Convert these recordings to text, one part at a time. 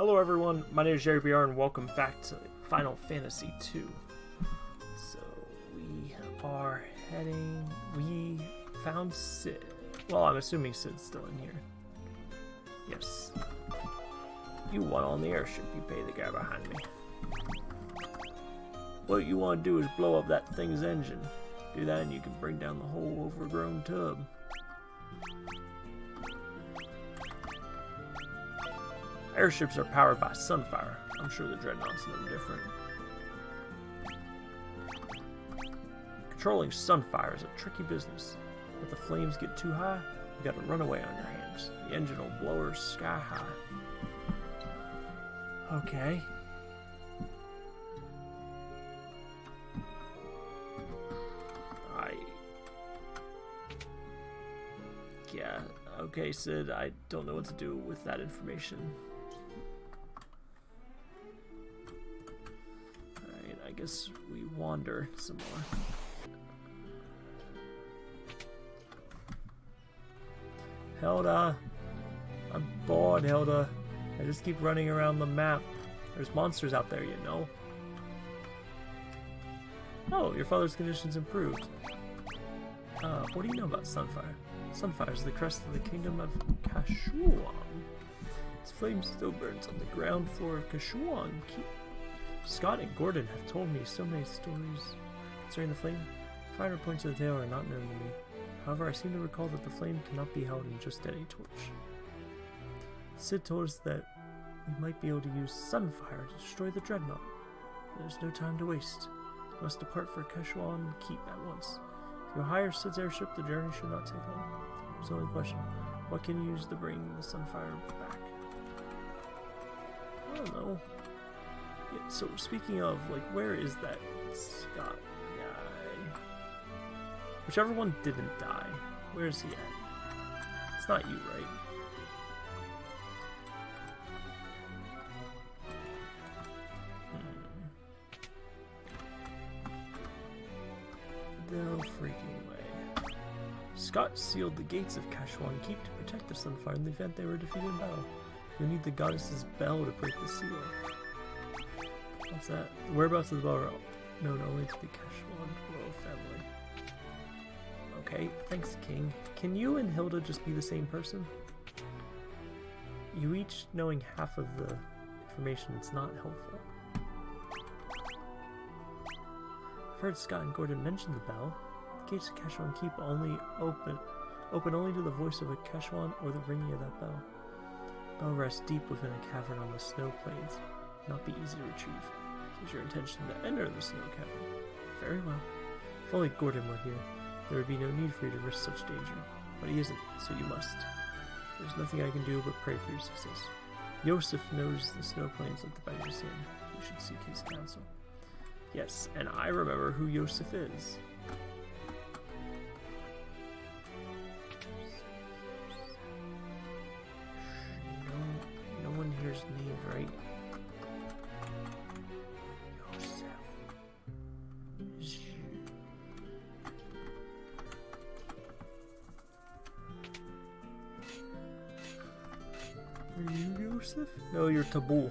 Hello everyone, my name is Jerry BR and welcome back to Final Fantasy II. So we are heading we found Cid. Well I'm assuming Cid's still in here. Yes. You want on the airship, you pay the guy behind me. What you want to do is blow up that thing's engine. Do that and you can bring down the whole overgrown tub. Airships are powered by Sunfire. I'm sure the Dreadnought's no different. Controlling Sunfire is a tricky business. If the flames get too high, you got a runaway on your hands. The engine will blow her sky high. Okay. I... Yeah, okay, Cid, I don't know what to do with that information. Guess we wander some more. Hilda! I'm bored, Hilda. I just keep running around the map. There's monsters out there, you know. Oh, your father's condition's improved. Uh, what do you know about Sunfire? Sunfire is the crest of the kingdom of Kashuan. Its flame still burns on the ground floor of Kashuan Keep. Scott and Gordon have told me so many stories concerning the flame. Finer points of the tale are not known to me. However, I seem to recall that the flame cannot be held in just any torch. Cid told us that we might be able to use Sunfire to destroy the Dreadnought. There's no time to waste. We must depart for Kashuan Keep at once. If you hire Cid's airship, the journey should not take long. There's the only question. What can you use to bring the Sunfire back? I don't know. Yeah, so speaking of, like, where is that Scott guy? Whichever one didn't die. Where is he at? It's not you, right? Hmm. No freaking way. Scott sealed the gates of Kashuan Keep to protect the Sunfire in the event they were defeated in battle. You'll need the goddess's bell to break the seal. What's that? The whereabouts of the bell are known only to the Kashuan royal family. Okay, thanks, King. Can you and Hilda just be the same person? You each knowing half of the information is not helpful. I've heard Scott and Gordon mention the bell. The gates of Kashuan keep only open open only to the voice of a Kashuan or the ringing of that bell. The bell rests deep within a cavern on the snow plains. Not be easy to retrieve. Is your intention to enter the snow cavern. Very well. If only Gordon were here, there would be no need for you to risk such danger. But he isn't, so you must. There's nothing I can do but pray for your success. Yosef knows the snow plains like the back of. You should seek his counsel. Yes, and I remember who Yosef is. No, no one here's named right. Are you Yosef? No, you're Tabul.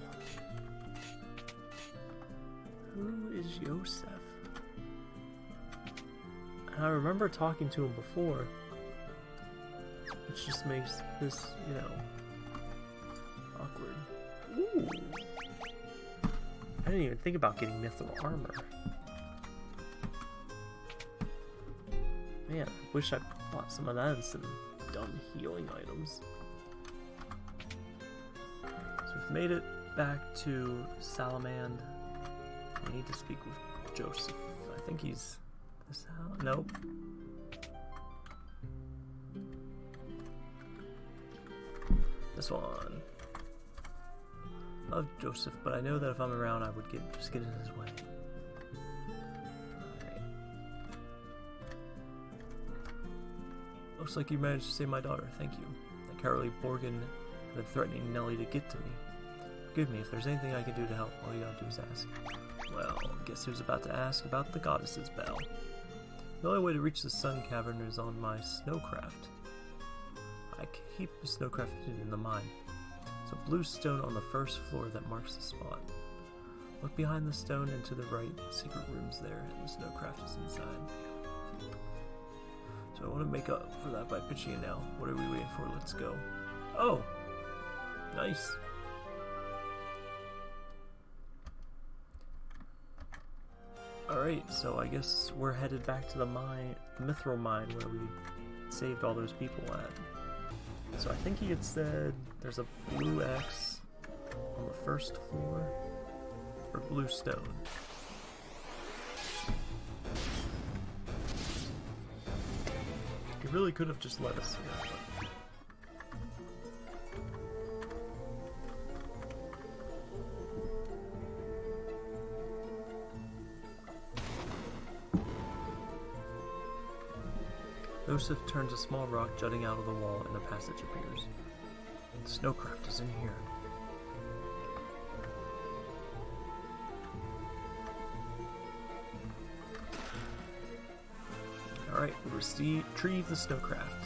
Who is Yosef? I remember talking to him before. Which just makes this, you know, awkward. Ooh. I didn't even think about getting mithril armor. Man, I wish I bought some of that and some dumb healing items. Made it back to Salamand. I need to speak with Joseph. I think he's this house. Nope. This one. Love Joseph, but I know that if I'm around, I would get just get in his way. Looks like you managed to save my daughter. Thank you. The Carolee Borghen have been threatening Nelly to get to me. Forgive me if there's anything I can do to help. All you gotta do is ask. Well, guess who's about to ask about the goddess's bell? The only way to reach the sun cavern is on my snowcraft. I keep the snowcraft hidden in the mine. It's a blue stone on the first floor that marks the spot. Look behind the stone and to the right. The secret room's there, and the snowcraft is inside. So I want to make up for that by pitching it now. What are we waiting for? Let's go. Oh! Nice. Alright, so I guess we're headed back to the mine, the Mithril mine where we saved all those people at. So I think he had said there's a blue X on the first floor, or blue stone. He really could have just let us here, Joseph turns a small rock jutting out of the wall and a passage appears. Snowcraft is in here. Alright, we retrieve the snowcraft.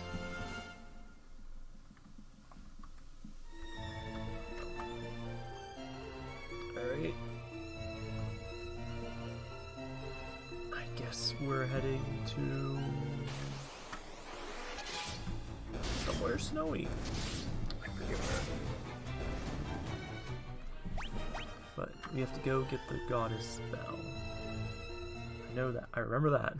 The goddess bell. I know that. I remember that.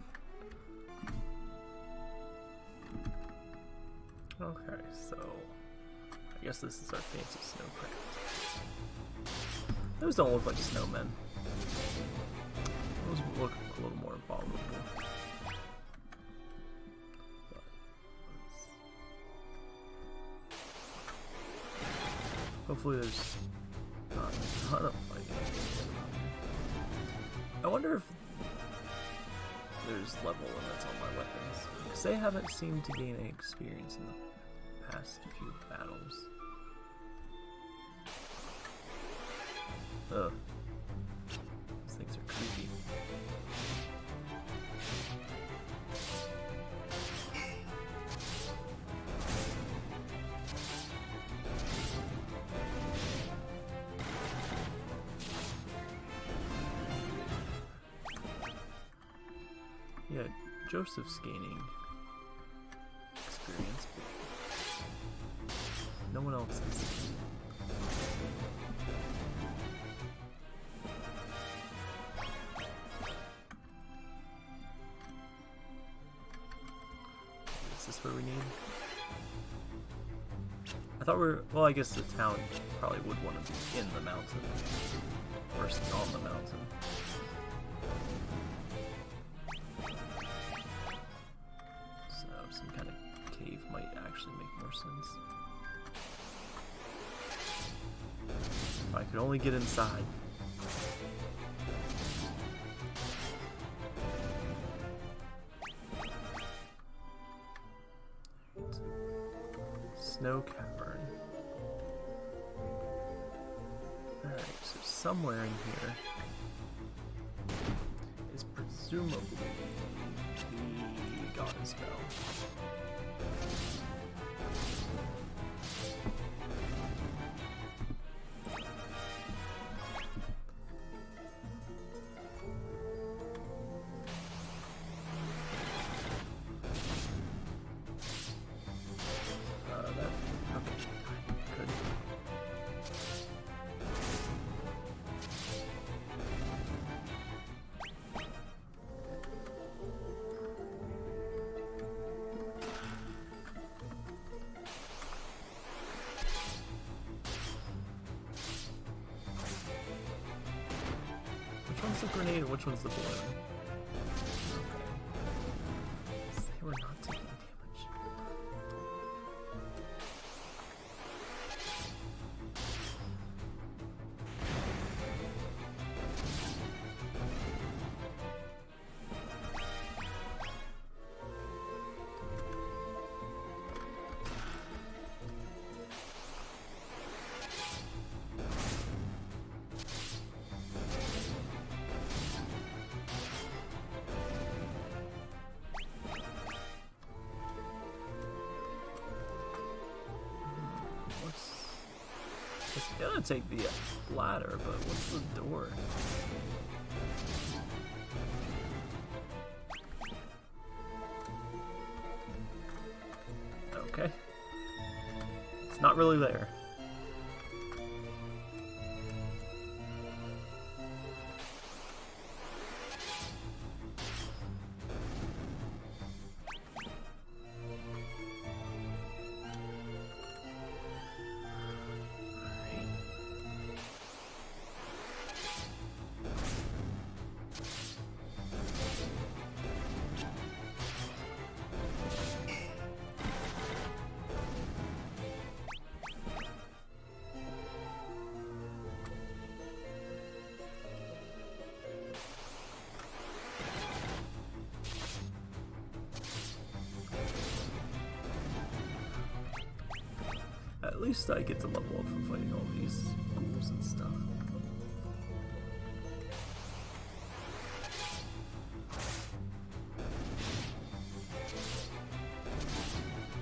Okay, so I guess this is our fancy snowcraft. Those don't look like snowmen. Those look a little more abominable. Hopefully there's not a ton of. I wonder if there's level limits on my weapons. Because they haven't seemed to gain any experience in the past few battles. Ugh. Joseph's gaining experience, but no one else is. Is this where we need? I thought we are well, I guess the town probably would want to be in the mountain Could only get inside. The grenade and which one's the balloon? Gonna take the ladder, but what's the door? Okay. It's not really there. Least I get to level up from fighting all these ghouls and stuff.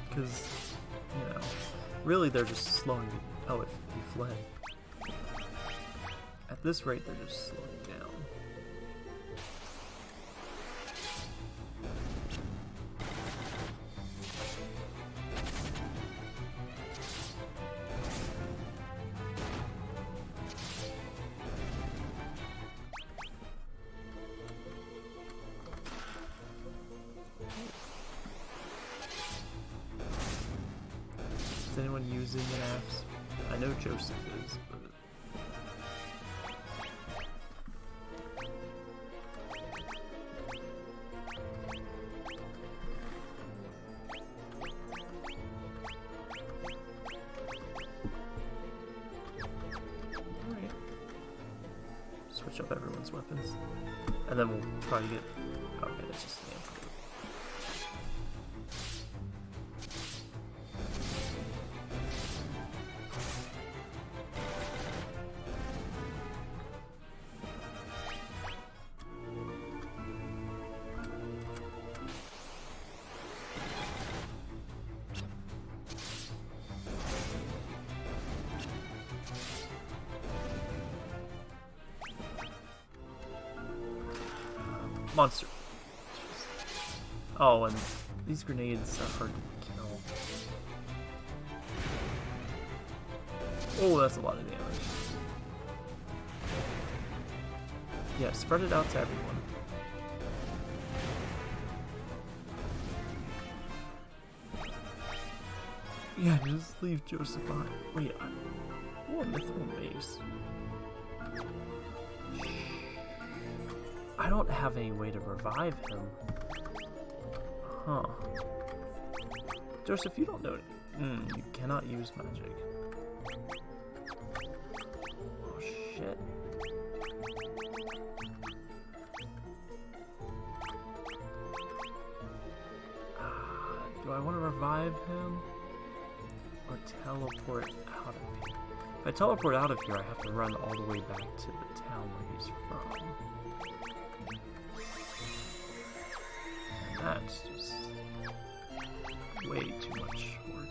Because, you know, really they're just slowing you. Oh, if you fled. At this rate, they're just slowing down. Is anyone using an apps? I know Joseph is, but Monster. Oh, and these grenades are hard to kill. Oh, that's a lot of damage. Yeah, spread it out to everyone. Yeah, just leave Joseph. Wait, I... Oh, mithril base. Don't have any way to revive him. Huh. Joseph, you don't know. Mm, you cannot use magic. Oh, shit. Ah, do I want to revive him? Or teleport out of here? If I teleport out of here, I have to run all the way back to the town where he's from. That's just way too much work.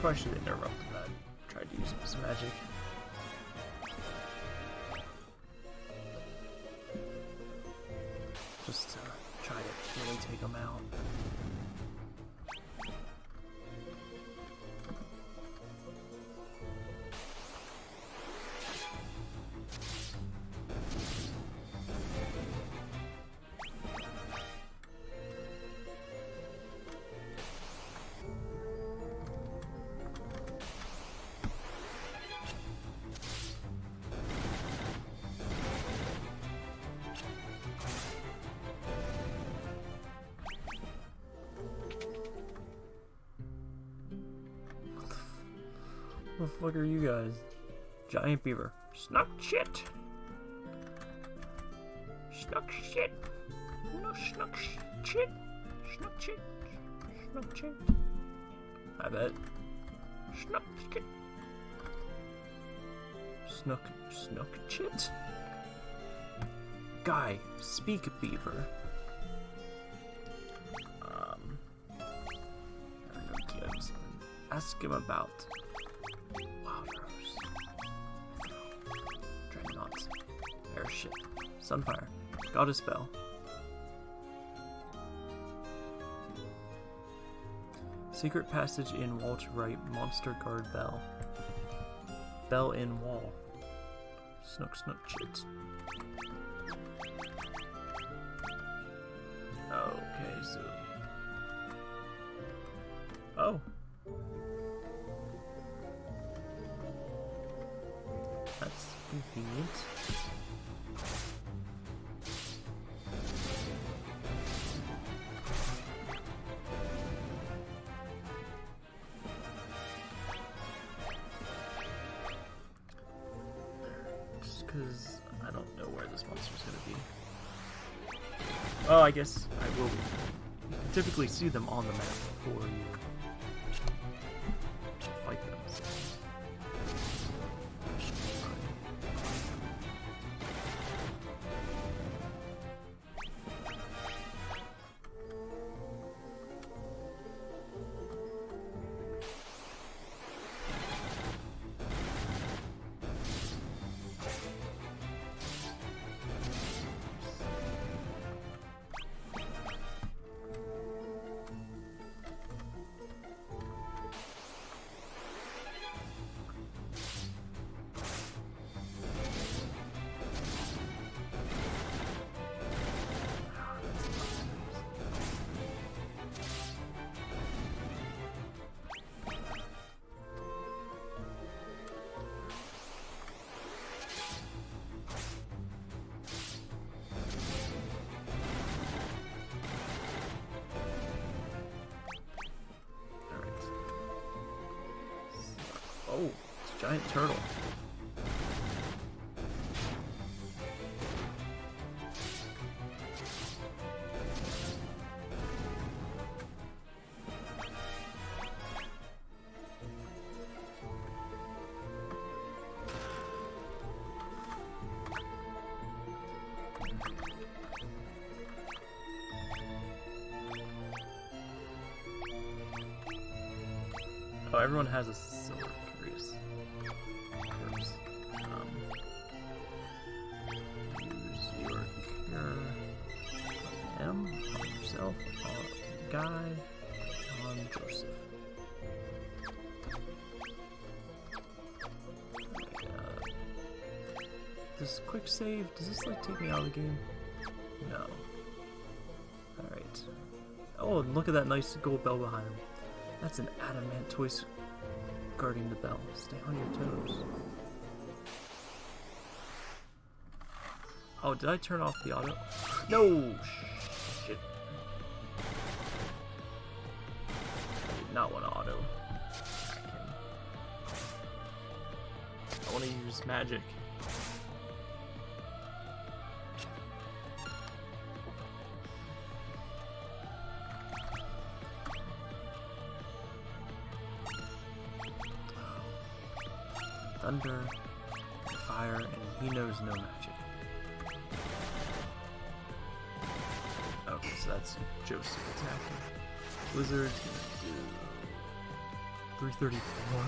Probably should have interrupted that. Tried to use some magic. Take them out. The fuck are you guys? Giant beaver. Snuck shit! Snuck shit! No snuck sh- shit! Snuck shit! Snuck shit! I bet. Snuck shit! Snuck, snuck shit? Guy, speak beaver. Um, Ask him about Airship, Sunfire, Goddess Bell. Secret passage in wall to right, monster guard bell. Bell in wall. Snook snook chit. Okay, so. Oh. That's convenient. Because I don't know where this monster's gonna be. Oh, I guess I will. Typically see them on the map before you giant turtle. Oh, everyone has a take me out of the game? No. Alright. Oh, and look at that nice gold bell behind him. That's an Adamantoise guarding the bell. Stay on your toes. Oh, did I turn off the auto? No! Shit. I did not want to auto. I want to use magic. Thunder, fire, and he knows no magic. Okay, so that's Joseph attacking. Blizzard's gonna do 334.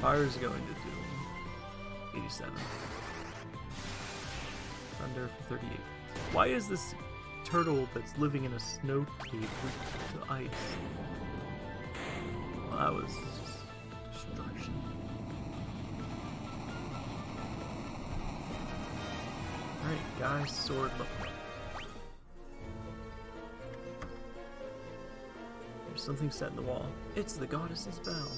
Fire's going to do 87. Thunder 38. Why is this turtle that's living in a snow cave weak to ice? Well, that was guys, sword look. There's something set in the wall. It's the goddess's bell.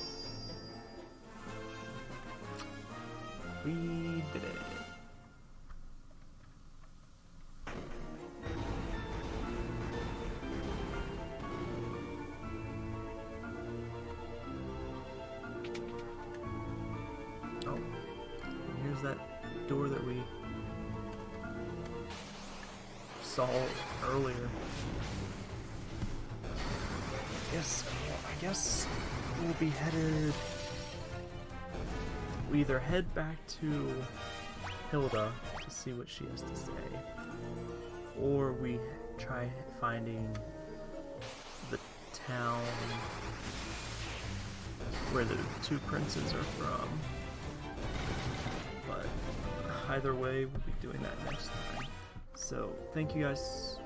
We did it. Oh, here's that door that we saw earlier. Yes, well, I guess we'll be headed. We either head back to Hilda to see what she has to say, or we try finding the town where the two princes are from. But either way, we'll be doing that next time. So, thank you guys.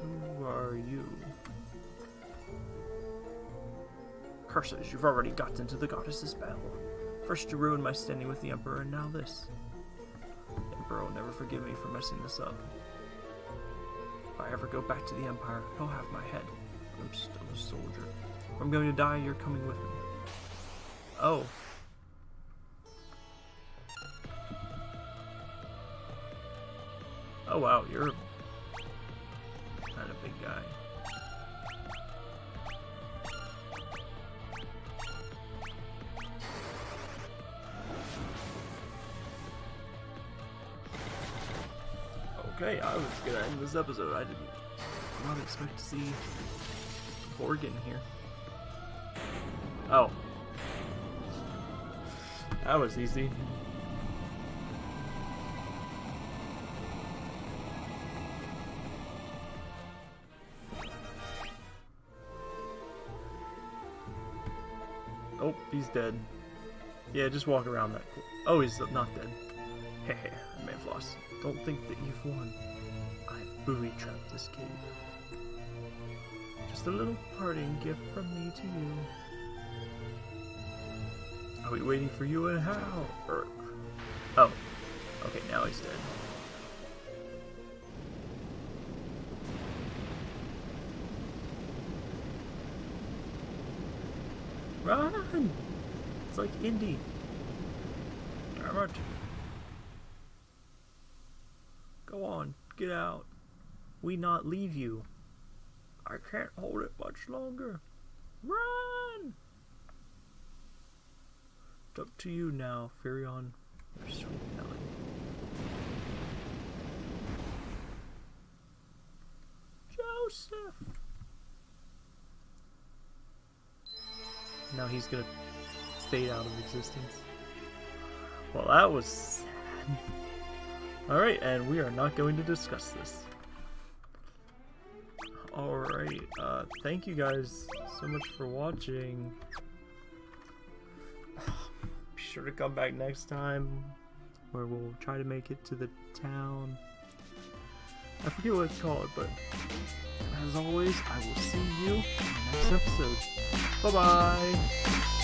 Who are you? Curses, you've already got into the goddess's battle. First you ruined my standing with the Emperor, and now this. The Emperor will never forgive me for messing this up. If I ever go back to the Empire, he'll have my head. I'm still a soldier. If I'm going to die, you're coming with me. Oh. You're kind of big guy. Okay, I was gonna end this episode. I didn't not expect to see Borghen here. Oh. That was easy. He's dead. Yeah, just walk around that. Oh, he's not dead. Hey, hey, Manfloss. Don't think that you've won. I've booby-trapped this cave. Just a little parting gift from me to you. I'll be waiting for you in how? Er, oh, okay, now he's dead. Run! It's like Indy. Damn it. Go on, get out. We not leave you. I can't hold it much longer. Run! It's up to you now, Firion. Your sweet Nelly. Joseph! Now he's gonna fade out of existence. Well, that was sad. Alright, and we are not going to discuss this. Alright, uh, thank you guys so much for watching. Be sure to come back next time, where we'll try to make it to the town. I forget what it's called, but as always, I will see you in the next episode. Bye-bye!